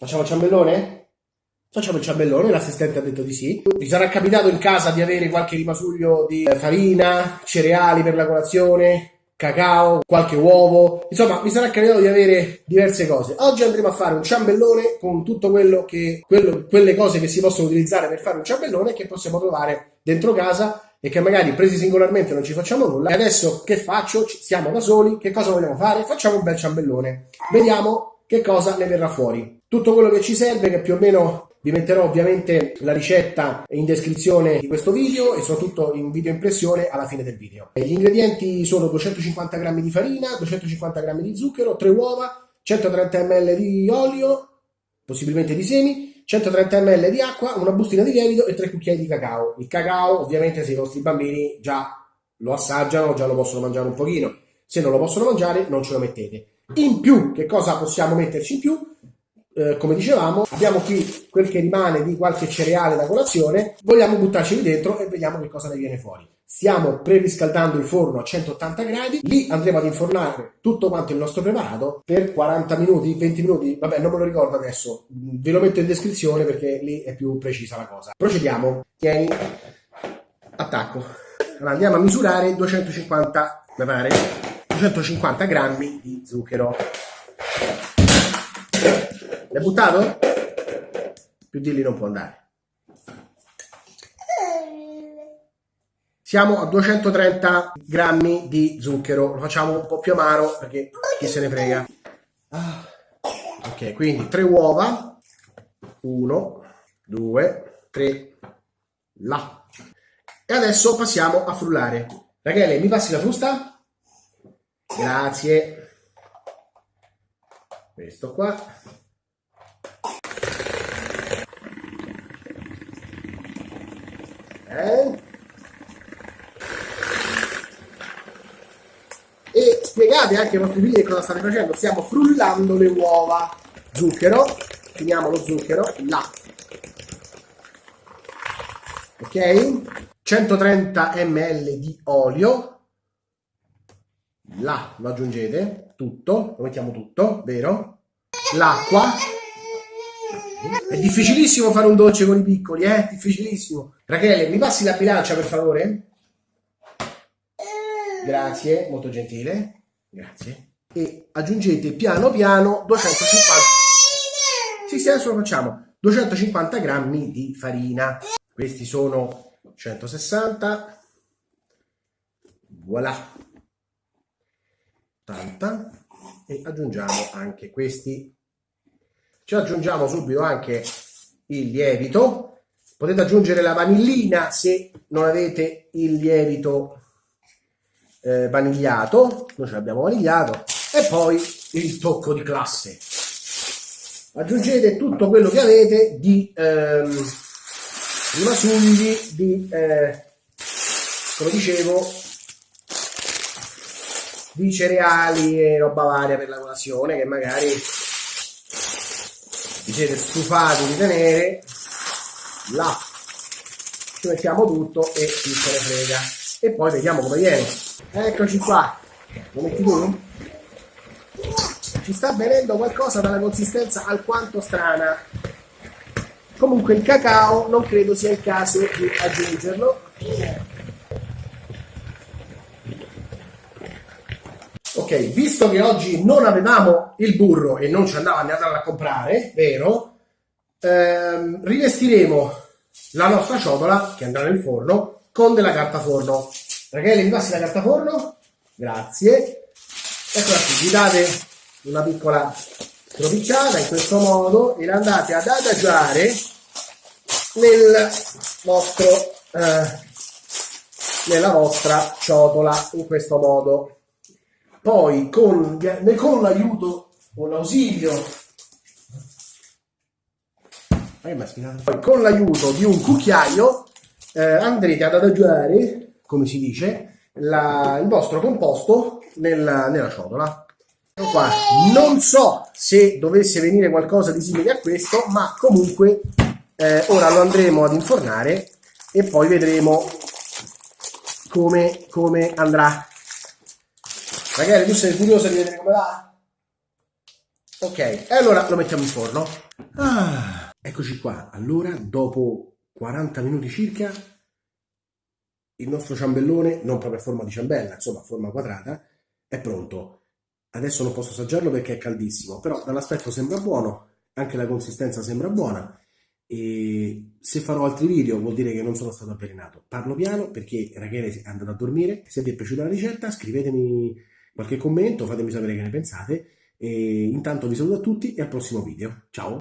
Facciamo il ciambellone? Facciamo il ciambellone, l'assistente ha detto di sì. Vi sarà capitato in casa di avere qualche rimasuglio di eh, farina, cereali per la colazione, cacao, qualche uovo, insomma mi sarà capitato di avere diverse cose. Oggi andremo a fare un ciambellone con tutto quello che, quello, quelle cose che si possono utilizzare per fare un ciambellone che possiamo trovare dentro casa e che magari presi singolarmente non ci facciamo nulla. E adesso che faccio? Siamo da soli, che cosa vogliamo fare? Facciamo un bel ciambellone. Vediamo che cosa ne verrà fuori. Tutto quello che ci serve, che più o meno vi metterò ovviamente la ricetta in descrizione di questo video e soprattutto in video impressione alla fine del video. Gli ingredienti sono 250 g di farina, 250 g di zucchero, 3 uova, 130 ml di olio, possibilmente di semi, 130 ml di acqua, una bustina di lievito e 3 cucchiai di cacao. Il cacao ovviamente se i vostri bambini già lo assaggiano, già lo possono mangiare un pochino. Se non lo possono mangiare non ce lo mettete. In più, che cosa possiamo metterci in più? Eh, come dicevamo, abbiamo qui quel che rimane di qualche cereale da colazione, vogliamo buttarci dentro e vediamo che cosa ne viene fuori. Stiamo preriscaldando il forno a 180 gradi, lì andremo ad infornare tutto quanto il nostro preparato per 40 minuti, 20 minuti, vabbè non me lo ricordo adesso, ve lo metto in descrizione perché lì è più precisa la cosa. Procediamo, tieni, attacco. Allora andiamo a misurare 250, mi pare, 250 grammi di zucchero. L'hai buttato? Più di lì non può andare. Siamo a 230 grammi di zucchero. Lo facciamo un po' più amaro perché chi se ne frega. Ah. Ok, quindi tre uova. Uno, due, tre. Là. E adesso passiamo a frullare. Rachele, mi passi la frusta? Grazie. Questo qua. Eh? E spiegate anche ai vostri figli cosa state facendo. Stiamo frullando le uova. Zucchero, finiamo lo zucchero, là. Ok? 130 ml di olio. Là lo aggiungete tutto, lo mettiamo tutto, vero? L'acqua è difficilissimo fare un dolce con i piccoli, eh? Difficilissimo. Rachele, mi passi la bilancia per favore? Grazie, molto gentile. Grazie. E aggiungete piano piano 250... Sì, sì, adesso lo facciamo. 250 grammi di farina. Questi sono 160. Voilà. Tanta. E aggiungiamo anche questi ci aggiungiamo subito anche il lievito. Potete aggiungere la vanillina se non avete il lievito eh, vanigliato. Noi ce l'abbiamo vanigliato. E poi il tocco di classe. Aggiungete tutto quello che avete di ehm, rimasugli di eh, come dicevo di cereali e roba varia per la colazione che magari vi siete stufati di tenere là ci mettiamo tutto e chi se ne frega. E poi vediamo come viene. Eccoci qua. Lo metti tu? ci sta venendo qualcosa dalla consistenza alquanto strana. Comunque il cacao non credo sia il caso di aggiungerlo ok, visto che oggi non avevamo il burro e non ci andava andarlo a comprare, vero? Ehm, rivestiremo la nostra ciotola che andrà nel forno con della carta forno. Rachele, mi passi la carta forno? Grazie. Eccola qui, vi date una piccola stropicciata in questo modo e la andate ad adagiare nel vostro, eh, nella vostra ciotola in questo modo poi con, con l'aiuto, con l'ausilio, poi con l'aiuto di un cucchiaio eh, andrete ad adagiare, come si dice, la, il vostro composto nella, nella ciotola. Qua. Non so se dovesse venire qualcosa di simile a questo, ma comunque eh, ora lo andremo ad infornare e poi vedremo come, come andrà. Ragazzi, tu sei curioso di vedere come va? Ok, e allora lo mettiamo in forno. Ah, eccoci qua. Allora, dopo 40 minuti circa, il nostro ciambellone, non proprio a forma di ciambella, insomma a forma quadrata, è pronto. Adesso non posso assaggiarlo perché è caldissimo, però dall'aspetto sembra buono, anche la consistenza sembra buona e se farò altri video vuol dire che non sono stato avvelenato. Parlo piano perché Rachele è andata a dormire. Se vi è piaciuta la ricetta scrivetemi qualche commento, fatemi sapere che ne pensate e intanto vi saluto a tutti e al prossimo video. Ciao!